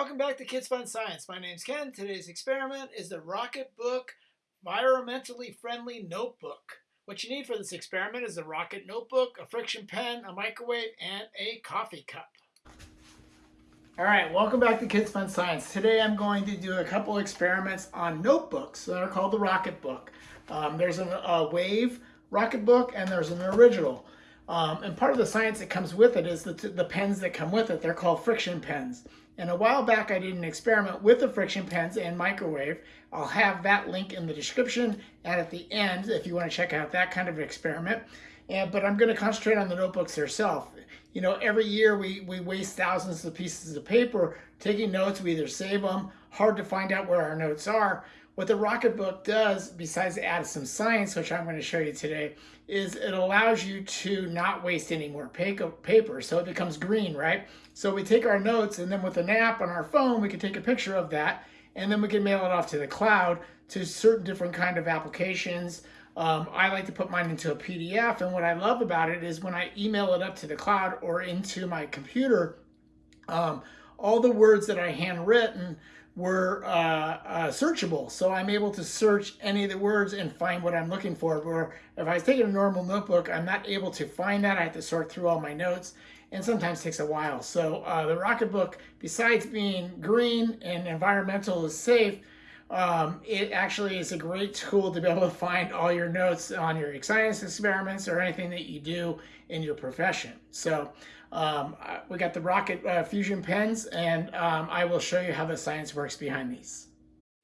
Welcome back to Kids Fun Science. My name's Ken. Today's experiment is the Rocketbook Environmentally Friendly Notebook. What you need for this experiment is a rocket notebook, a friction pen, a microwave, and a coffee cup. All right, welcome back to Kids Fun Science. Today I'm going to do a couple experiments on notebooks that are called the Rocketbook. Um, there's an, a Wave Rocketbook and there's an original. Um, and part of the science that comes with it is the, the pens that come with it. They're called friction pens. And a while back, I did an experiment with the friction pens and microwave. I'll have that link in the description and at the end if you want to check out that kind of experiment. And, but I'm going to concentrate on the notebooks themselves. You know, every year we, we waste thousands of pieces of paper taking notes. We either save them, hard to find out where our notes are. What the Rocketbook does, besides add some science, which I'm going to show you today, is it allows you to not waste any more paper. So it becomes green, right? So we take our notes and then with an app on our phone, we can take a picture of that and then we can mail it off to the cloud to certain different kind of applications. Um, I like to put mine into a PDF and what I love about it is when I email it up to the cloud or into my computer, um, all the words that I handwritten were uh, uh, searchable. So I'm able to search any of the words and find what I'm looking for. Where if I was taking a normal notebook, I'm not able to find that. I have to sort through all my notes and sometimes takes a while. So uh, the Rocketbook, besides being green and environmental is safe, um, it actually is a great tool to be able to find all your notes on your science experiments or anything that you do in your profession. So um, we got the Rocket uh, Fusion pens and um, I will show you how the science works behind these.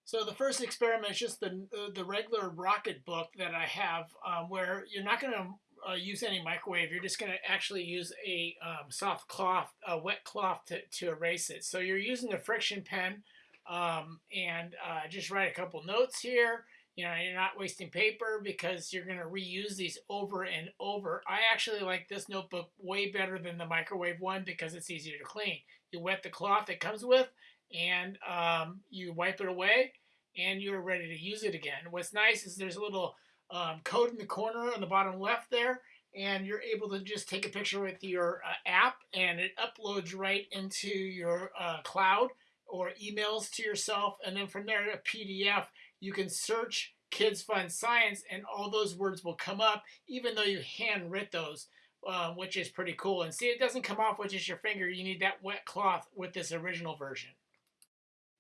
So the first experiment is just the, uh, the regular Rocketbook that I have um, where you're not going to uh, use any microwave. You're just going to actually use a um, soft cloth, a wet cloth to, to erase it. So you're using a friction pen um, and uh, just write a couple notes here. You know, you're not wasting paper because you're going to reuse these over and over. I actually like this notebook way better than the microwave one because it's easier to clean. You wet the cloth it comes with and um, you wipe it away and you're ready to use it again. What's nice is there's a little um, code in the corner on the bottom left there and you're able to just take a picture with your uh, app and it uploads right into your uh, cloud or emails to yourself. And then from there, a PDF, you can search Kids Fun Science and all those words will come up, even though you handwrit those, uh, which is pretty cool. And see, it doesn't come off with just your finger. You need that wet cloth with this original version.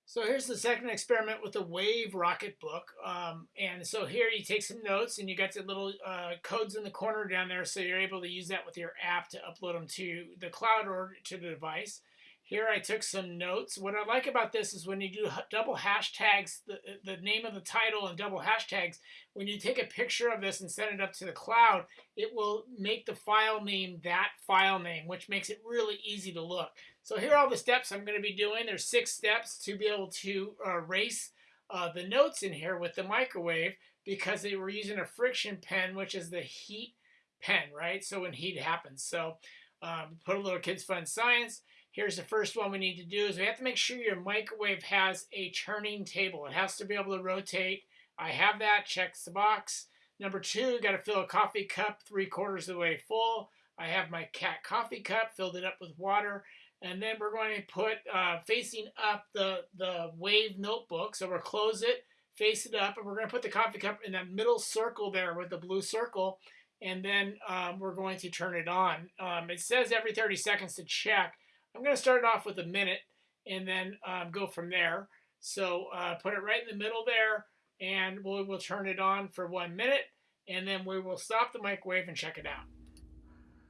So here's the second experiment with the Wave Rocketbook. Um, and so here you take some notes and you got the little uh, codes in the corner down there so you're able to use that with your app to upload them to the cloud or to the device. Here I took some notes. What I like about this is when you do double hashtags, the, the name of the title and double hashtags, when you take a picture of this and send it up to the cloud, it will make the file name that file name, which makes it really easy to look. So here are all the steps I'm going to be doing. There's six steps to be able to erase uh, the notes in here with the microwave because they were using a friction pen, which is the heat pen, right? So when heat happens. So um, put a little Kids Fun Science. Here's the first one we need to do is we have to make sure your microwave has a turning table. It has to be able to rotate. I have that, checks the box. Number two, got to fill a coffee cup three quarters of the way full. I have my cat coffee cup, filled it up with water. And then we're going to put uh, facing up the, the wave notebook. So we'll close it, face it up, and we're going to put the coffee cup in that middle circle there with the blue circle. And then um, we're going to turn it on. Um, it says every 30 seconds to check. I'm going to start it off with a minute and then um, go from there. So uh, put it right in the middle there and we'll, we'll turn it on for one minute and then we will stop the microwave and check it out.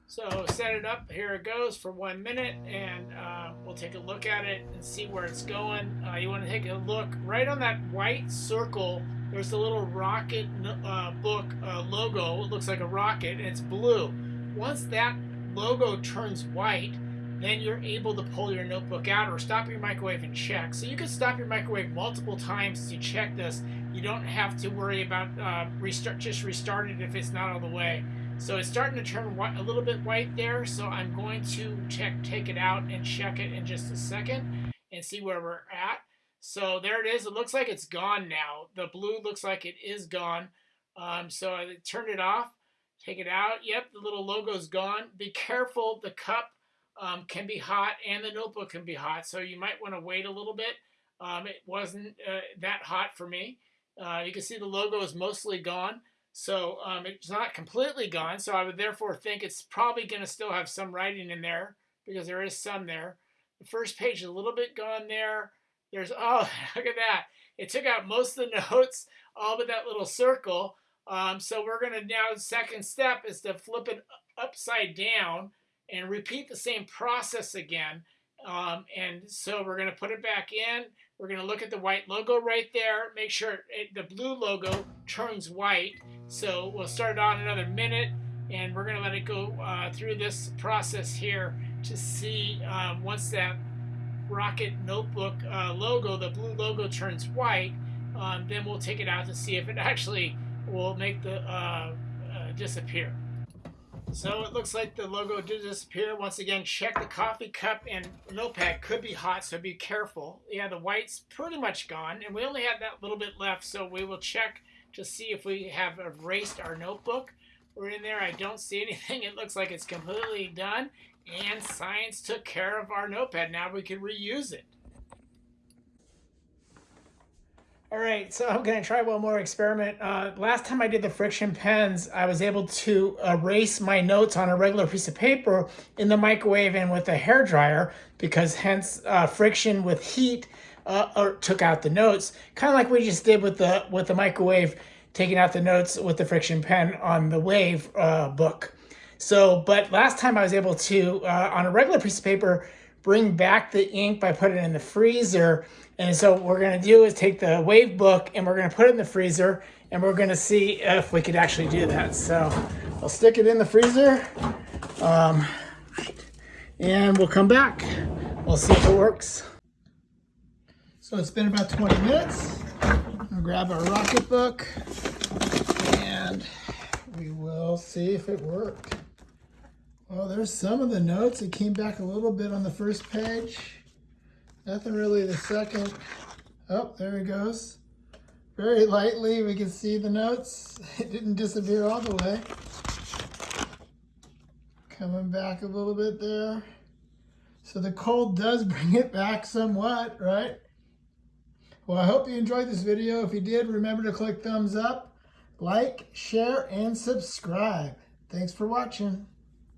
So set it up, here it goes for one minute and uh, we'll take a look at it and see where it's going. Uh, you want to take a look right on that white circle. There's a little rocket uh, book uh, logo. It looks like a rocket and it's blue. Once that logo turns white, then you're able to pull your notebook out or stop your microwave and check. So you can stop your microwave multiple times to check this. You don't have to worry about uh, restart, just restart it if it's not all the way. So it's starting to turn white, a little bit white there, so I'm going to check, take it out and check it in just a second and see where we're at. So there it is. It looks like it's gone now. The blue looks like it is gone. Um, so I turned it off, take it out. Yep, the little logo's gone. Be careful, the cup um, can be hot and the notebook can be hot. So you might want to wait a little bit. Um, it wasn't uh, that hot for me. Uh, you can see the logo is mostly gone. So um, it's not completely gone. So I would therefore think it's probably going to still have some writing in there because there is some there. The first page is a little bit gone there. There's, oh, look at that. It took out most of the notes, all but that little circle. Um, so we're going to now, second step is to flip it upside down and repeat the same process again. Um, and so we're going to put it back in. We're going to look at the white logo right there. Make sure it, the blue logo turns white. So we'll start it on another minute and we're going to let it go uh, through this process here to see um, once that Rocket Notebook uh, logo, the blue logo turns white, um, then we'll take it out to see if it actually will make the uh, uh, disappear. So it looks like the logo did disappear. Once again, check the coffee cup and notepad could be hot, so be careful. Yeah, the white's pretty much gone, and we only have that little bit left, so we will check to see if we have erased our notebook. We're in there. I don't see anything. It looks like it's completely done, and science took care of our notepad. Now we can reuse it. All right, so I'm gonna try one more experiment. Uh, last time I did the friction pens, I was able to erase my notes on a regular piece of paper in the microwave and with a hair dryer because hence uh, friction with heat uh, took out the notes, kind of like we just did with the with the microwave, taking out the notes with the friction pen on the Wave uh, book. So, but last time I was able to, uh, on a regular piece of paper, bring back the ink by putting it in the freezer. And so what we're gonna do is take the Wave book and we're gonna put it in the freezer and we're gonna see if we could actually do that. So I'll stick it in the freezer um, and we'll come back. We'll see if it works. So it's been about 20 minutes. I'll grab our rocket book and we will see if it worked. Well, there's some of the notes. It came back a little bit on the first page. Nothing really the second. Oh, there it goes. Very lightly, we can see the notes. It didn't disappear all the way. Coming back a little bit there. So the cold does bring it back somewhat, right? Well, I hope you enjoyed this video. If you did, remember to click thumbs up, like, share, and subscribe. Thanks for watching.